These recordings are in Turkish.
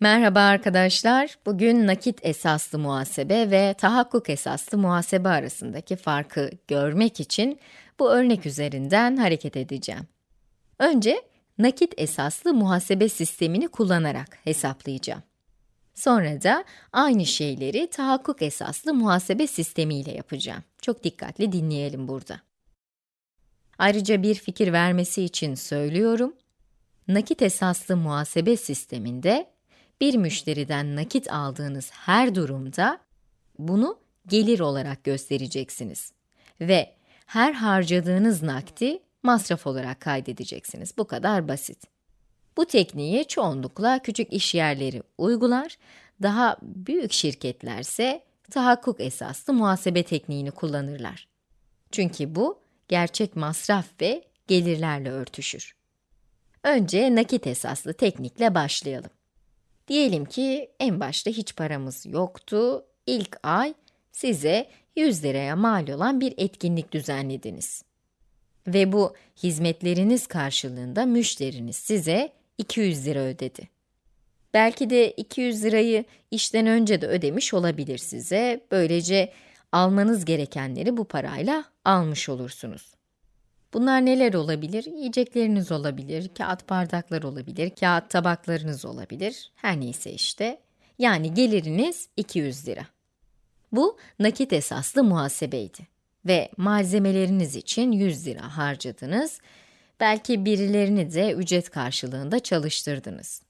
Merhaba arkadaşlar. Bugün nakit esaslı muhasebe ve tahakkuk esaslı muhasebe arasındaki farkı görmek için bu örnek üzerinden hareket edeceğim. Önce nakit esaslı muhasebe sistemini kullanarak hesaplayacağım. Sonra da aynı şeyleri tahakkuk esaslı muhasebe sistemiyle yapacağım. Çok dikkatli dinleyelim burada. Ayrıca bir fikir vermesi için söylüyorum. Nakit esaslı muhasebe sisteminde bir müşteriden nakit aldığınız her durumda bunu gelir olarak göstereceksiniz ve her harcadığınız nakdi masraf olarak kaydedeceksiniz. Bu kadar basit. Bu tekniği çoğunlukla küçük iş yerleri uygular, daha büyük şirketlerse tahakkuk esaslı muhasebe tekniğini kullanırlar. Çünkü bu gerçek masraf ve gelirlerle örtüşür. Önce nakit esaslı teknikle başlayalım. Diyelim ki en başta hiç paramız yoktu. İlk ay size 100 liraya mal olan bir etkinlik düzenlediniz. Ve bu hizmetleriniz karşılığında müşteriniz size 200 lira ödedi. Belki de 200 lirayı işten önce de ödemiş olabilir size. Böylece almanız gerekenleri bu parayla almış olursunuz. Bunlar neler olabilir? Yiyecekleriniz olabilir, kağıt bardaklar olabilir, kağıt tabaklarınız olabilir, her neyse işte. Yani geliriniz 200 lira. Bu nakit esaslı muhasebeydi ve malzemeleriniz için 100 lira harcadınız. Belki birilerini de ücret karşılığında çalıştırdınız.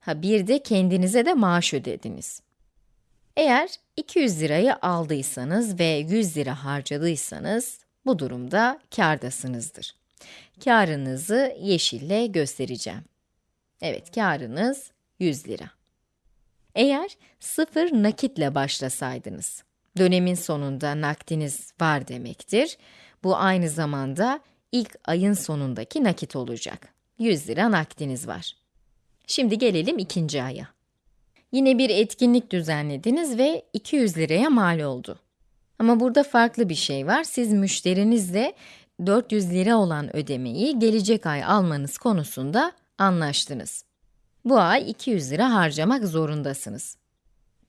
Ha bir de kendinize de maaş ödediniz. Eğer 200 lirayı aldıysanız ve 100 lira harcadıysanız bu durumda kârdasınızdır. Kârınızı yeşille göstereceğim. Evet, kârınız 100 lira. Eğer sıfır nakitle başlasaydınız, dönemin sonunda nakdiniz var demektir. Bu aynı zamanda ilk ayın sonundaki nakit olacak. 100 lira nakdiniz var. Şimdi gelelim ikinci aya. Yine bir etkinlik düzenlediniz ve 200 liraya mal oldu. Ama burada farklı bir şey var. Siz müşterinizle 400 lira olan ödemeyi gelecek ay almanız konusunda anlaştınız. Bu ay 200 lira harcamak zorundasınız.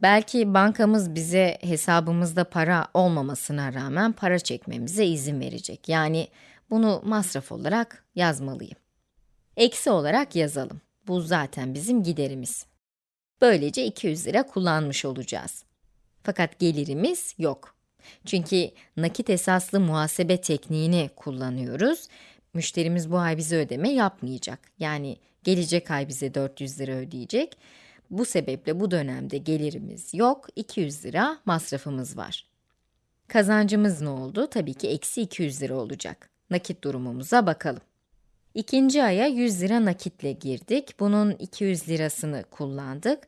Belki bankamız bize hesabımızda para olmamasına rağmen para çekmemize izin verecek. Yani bunu masraf olarak yazmalıyım. Eksi olarak yazalım. Bu zaten bizim giderimiz. Böylece 200 lira kullanmış olacağız. Fakat gelirimiz yok. Çünkü nakit esaslı muhasebe tekniğini kullanıyoruz. Müşterimiz bu ay bize ödeme yapmayacak. Yani gelecek ay bize 400 lira ödeyecek. Bu sebeple bu dönemde gelirimiz yok, 200 lira masrafımız var. Kazancımız ne oldu? Tabii ki eksi 200 lira olacak. Nakit durumumuza bakalım. İkinci aya 100 lira nakitle girdik. Bunun 200 lirasını kullandık.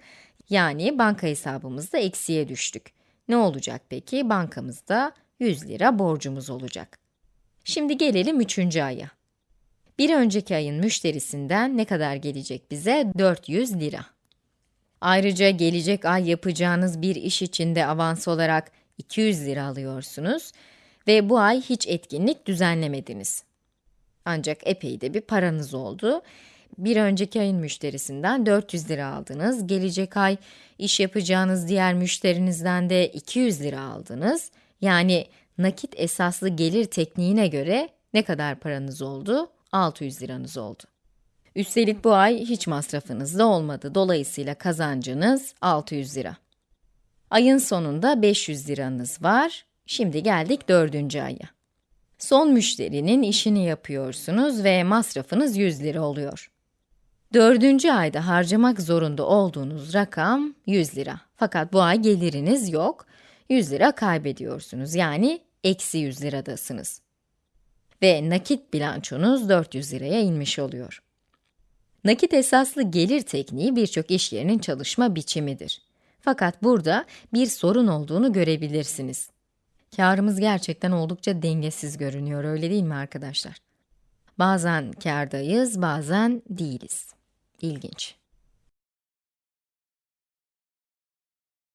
Yani banka hesabımızda eksiye düştük. Ne olacak peki? Bankamızda 100 lira borcumuz olacak. Şimdi gelelim üçüncü aya. Bir önceki ayın müşterisinden ne kadar gelecek bize? 400 lira. Ayrıca gelecek ay yapacağınız bir iş için de avans olarak 200 lira alıyorsunuz ve bu ay hiç etkinlik düzenlemediniz. Ancak epey de bir paranız oldu bir önceki ayın müşterisinden 400 lira aldınız. Gelecek ay iş yapacağınız diğer müşterinizden de 200 lira aldınız. Yani nakit esaslı gelir tekniğine göre ne kadar paranız oldu? 600 liranız oldu. Üstelik bu ay hiç masrafınız da olmadı. Dolayısıyla kazancınız 600 lira. Ayın sonunda 500 liranız var. Şimdi geldik dördüncü aya. Son müşterinin işini yapıyorsunuz ve masrafınız 100 lira oluyor. Dördüncü ayda harcamak zorunda olduğunuz rakam 100 lira. Fakat bu ay geliriniz yok, 100 lira kaybediyorsunuz. Yani eksi 100 liradasınız. Ve nakit bilançonuz 400 liraya inmiş oluyor. Nakit esaslı gelir tekniği birçok iş yerinin çalışma biçimidir. Fakat burada bir sorun olduğunu görebilirsiniz. Karımız gerçekten oldukça dengesiz görünüyor, öyle değil mi arkadaşlar? Bazen kârdayız, bazen değiliz. İlginç.